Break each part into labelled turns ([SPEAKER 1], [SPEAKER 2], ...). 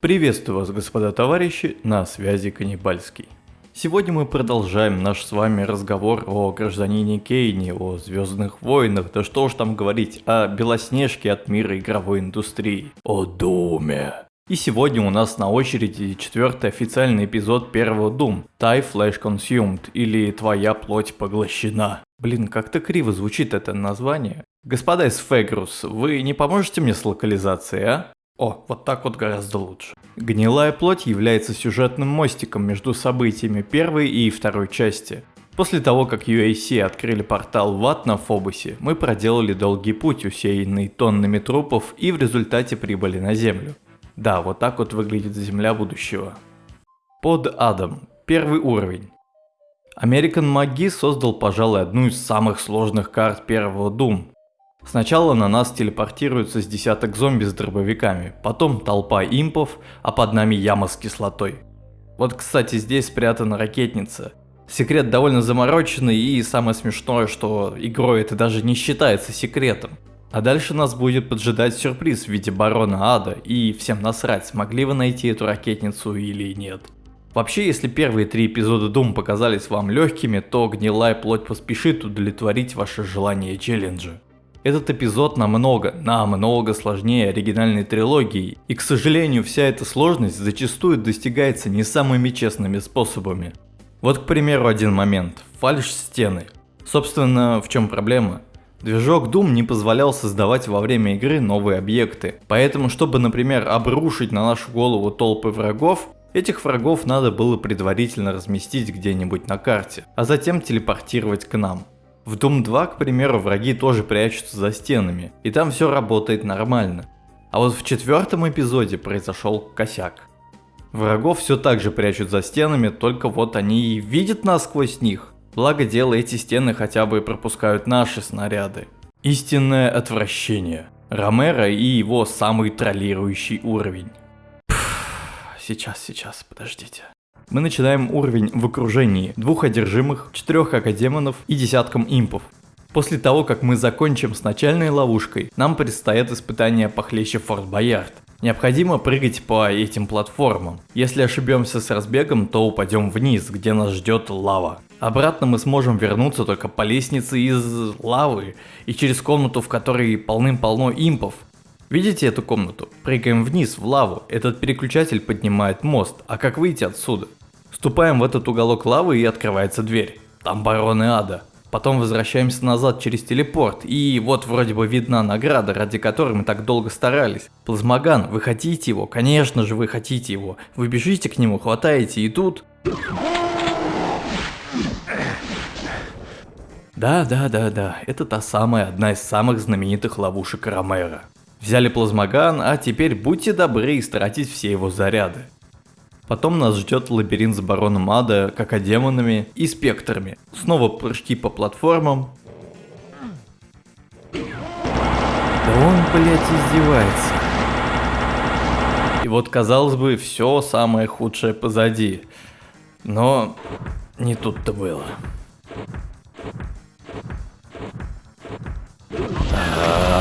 [SPEAKER 1] Приветствую вас, господа товарищи, на связи Каннибальский. Сегодня мы продолжаем наш с вами разговор о гражданине Кейне, о Звездных войнах, да что уж там говорить, о Белоснежке от мира игровой индустрии, о Думе. И сегодня у нас на очереди четвертый официальный эпизод первого Doom, Die Flash Consumed, или Твоя плоть поглощена. Блин, как-то криво звучит это название. Господа из Фегрус, вы не поможете мне с локализацией, а? О, вот так вот гораздо лучше. Гнилая плоть является сюжетным мостиком между событиями первой и второй части. После того, как UAC открыли портал в ад на Фобусе, мы проделали долгий путь, усеянный тоннами трупов, и в результате прибыли на Землю. Да, вот так вот выглядит Земля будущего. Под адом. Первый уровень. American Маги создал, пожалуй, одну из самых сложных карт первого Doom. Сначала на нас телепортируется с десяток зомби с дробовиками, потом толпа импов, а под нами яма с кислотой. Вот кстати здесь спрятана ракетница. Секрет довольно замороченный и самое смешное, что игрой это даже не считается секретом. А дальше нас будет поджидать сюрприз в виде барона ада и всем насрать, смогли вы найти эту ракетницу или нет. Вообще, если первые три эпизода Doom показались вам легкими, то гнилая плоть поспешит удовлетворить ваше желание челленджа. Этот эпизод намного, намного сложнее оригинальной трилогии, и к сожалению вся эта сложность зачастую достигается не самыми честными способами. Вот к примеру один момент, фальш стены. Собственно, в чем проблема? Движок Doom не позволял создавать во время игры новые объекты, поэтому чтобы, например, обрушить на нашу голову толпы врагов, Этих врагов надо было предварительно разместить где-нибудь на карте, а затем телепортировать к нам. В Doom 2, к примеру, враги тоже прячутся за стенами, и там все работает нормально. А вот в четвертом эпизоде произошел косяк. Врагов все так же прячут за стенами, только вот они и видят нас сквозь них. Благо дело эти стены хотя бы пропускают наши снаряды. Истинное отвращение. Ромеро и его самый троллирующий уровень. Пфф, сейчас, сейчас, подождите. Мы начинаем уровень в окружении двух одержимых, четырех академонов и десятком импов. После того, как мы закончим с начальной ловушкой, нам предстоят испытания похлеще Форт Боярд. Необходимо прыгать по этим платформам. Если ошибемся с разбегом, то упадем вниз, где нас ждет лава. Обратно мы сможем вернуться только по лестнице из лавы и через комнату, в которой полным-полно импов. Видите эту комнату? Прыгаем вниз в лаву, этот переключатель поднимает мост, а как выйти отсюда? Вступаем в этот уголок лавы и открывается дверь. Там бароны ада. Потом возвращаемся назад через телепорт, и вот вроде бы видна награда, ради которой мы так долго старались. Плазмоган, вы хотите его? Конечно же вы хотите его. Вы бежите к нему, хватаете, и тут... Да, да, да, да, это та самая, одна из самых знаменитых ловушек Ромера. Взяли плазмоган, а теперь будьте добры истратить все его заряды. Потом нас ждет лабиринт с бароном ада, какодемонами и спектрами. Снова прыжки по платформам. Да он, блять, издевается. И вот, казалось бы, все самое худшее позади. Но не тут-то было. А -а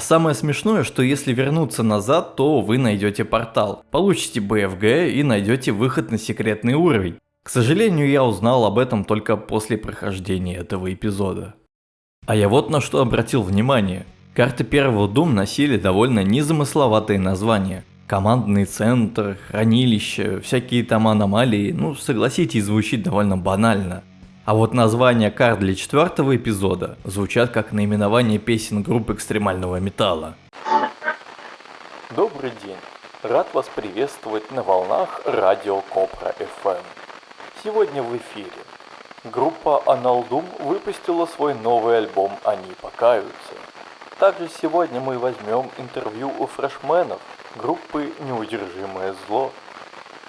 [SPEAKER 1] А самое смешное, что если вернуться назад, то вы найдете портал, получите BFG и найдете выход на секретный уровень. К сожалению, я узнал об этом только после прохождения этого эпизода. А я вот на что обратил внимание. Карты первого Doom носили довольно незамысловатые названия. Командный центр, хранилище, всякие там аномалии, ну согласитесь, звучит довольно банально. А вот названия карт для четвертого эпизода звучат как наименование песен группы экстремального металла.
[SPEAKER 2] Добрый день. Рад вас приветствовать на волнах радио Копра FM. Сегодня в эфире. Группа Аналдум выпустила свой новый альбом «Они покаются». Также сегодня мы возьмем интервью у фрешменов группы «Неудержимое зло».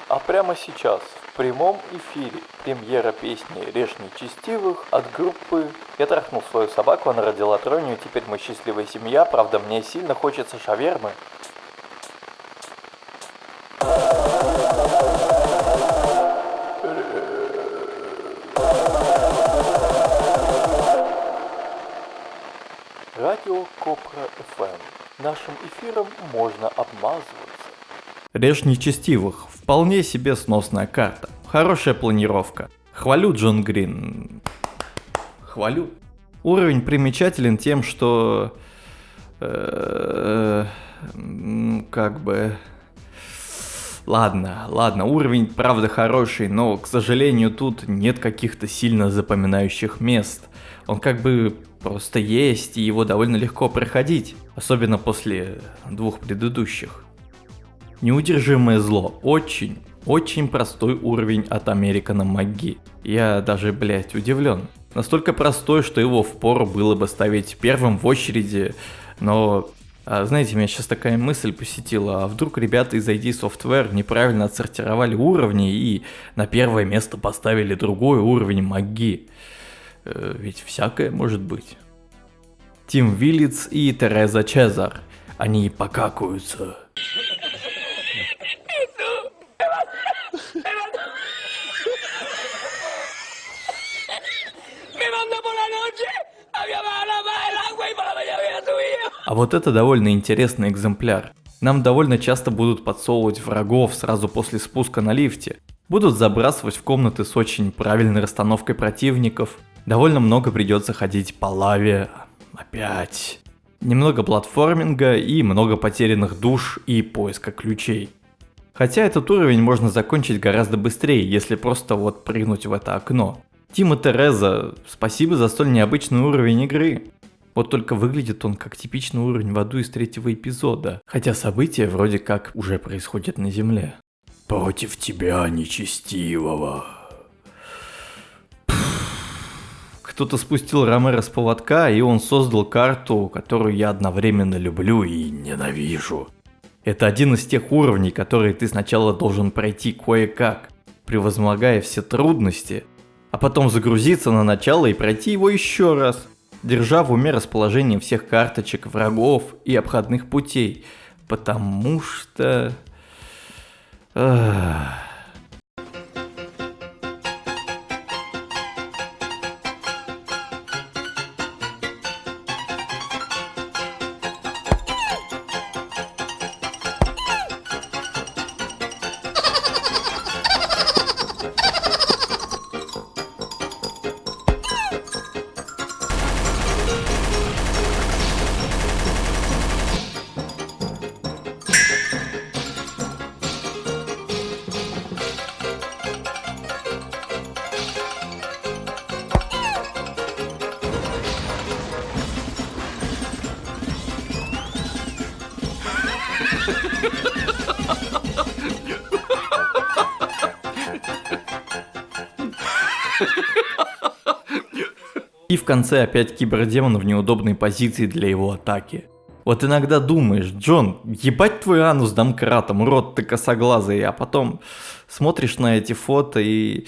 [SPEAKER 2] А прямо сейчас в прямом эфире премьера песни «Режь нечестивых» от группы «Я трахнул свою собаку, она родила тройню, теперь мы счастливая семья, правда мне сильно хочется шавермы». Радио Копра ФМ. Нашим эфиром можно обмазываться.
[SPEAKER 1] Режь нечестивых. Вполне себе сносная карта. Хорошая планировка. Хвалю Джон Грин. Хвалю. Уровень примечателен тем, что... Э, как бы... Ладно, ладно, уровень правда хороший, но, к сожалению, тут нет каких-то сильно запоминающих мест. Он как бы просто есть, и его довольно легко проходить, особенно после двух предыдущих. Неудержимое зло. Очень, очень простой уровень от Американа Маги. Я даже, блять, удивлен. Настолько простой, что его впору было бы ставить первым в очереди, но а, знаете, меня сейчас такая мысль посетила, а вдруг ребята из ID Software неправильно отсортировали уровни и на первое место поставили другой уровень маги. Э, ведь всякое может быть. Тим Виллиц и Тереза Чезар. Они покакаются. А вот это довольно интересный экземпляр. Нам довольно часто будут подсовывать врагов сразу после спуска на лифте. Будут забрасывать в комнаты с очень правильной расстановкой противников. Довольно много придется ходить по лаве. Опять. Немного платформинга и много потерянных душ и поиска ключей. Хотя этот уровень можно закончить гораздо быстрее, если просто вот прыгнуть в это окно. Тим и Тереза, спасибо за столь необычный уровень игры. Вот только выглядит он как типичный уровень в аду из третьего эпизода, хотя события вроде как уже происходят на Земле. Против тебя, нечестивого. Кто-то спустил Ромеро с поводка, и он создал карту, которую я одновременно люблю и ненавижу. Это один из тех уровней, которые ты сначала должен пройти кое-как, превозмогая все трудности, а потом загрузиться на начало и пройти его еще раз держа в уме расположение всех карточек, врагов и обходных путей, потому что... Ах... И в конце опять кибердемон в неудобной позиции для его атаки. Вот иногда думаешь, Джон, ебать твой анус домкратом, урод ты косоглазый, а потом смотришь на эти фото и...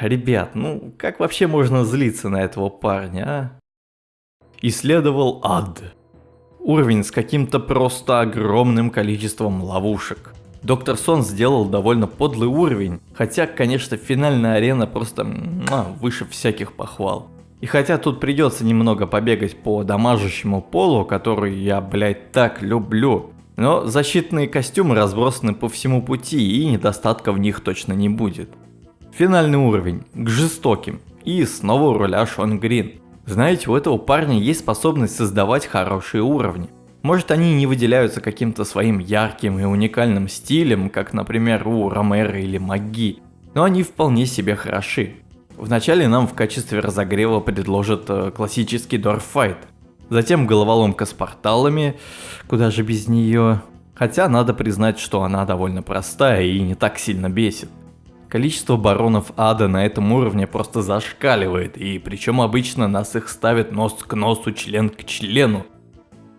[SPEAKER 1] Ребят, ну как вообще можно злиться на этого парня, а? Исследовал ад. Уровень с каким-то просто огромным количеством ловушек. Доктор Сон сделал довольно подлый уровень, хотя, конечно, финальная арена просто выше всяких похвал. И хотя тут придется немного побегать по дамажащему полу, который я, блять, так люблю, но защитные костюмы разбросаны по всему пути и недостатка в них точно не будет. Финальный уровень, к жестоким, и снова у руля Шон Грин. Знаете, у этого парня есть способность создавать хорошие уровни. Может они не выделяются каким-то своим ярким и уникальным стилем, как например у Ромера или Маги, но они вполне себе хороши. Вначале нам в качестве разогрева предложат э, классический дорфайт, затем головоломка с порталами, куда же без нее. Хотя надо признать, что она довольно простая и не так сильно бесит. Количество баронов ада на этом уровне просто зашкаливает, и причем обычно нас их ставят нос к носу, член к члену.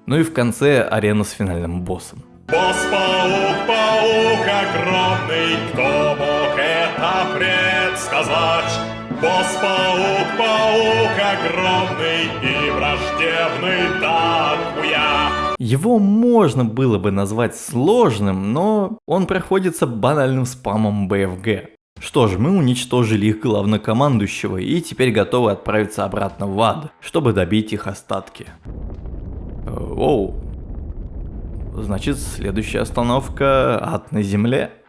[SPEAKER 1] Ну и в конце арена с финальным боссом. Босс-паук, паук огромный, кто мог это предсказать? Босс-паук, паук огромный и враждебный так я. Его можно было бы назвать сложным, но он проходится банальным спамом БФГ. Что ж, мы уничтожили их главнокомандующего и теперь готовы отправиться обратно в ад, чтобы добить их остатки. Оу. Значит, следующая остановка ад на земле.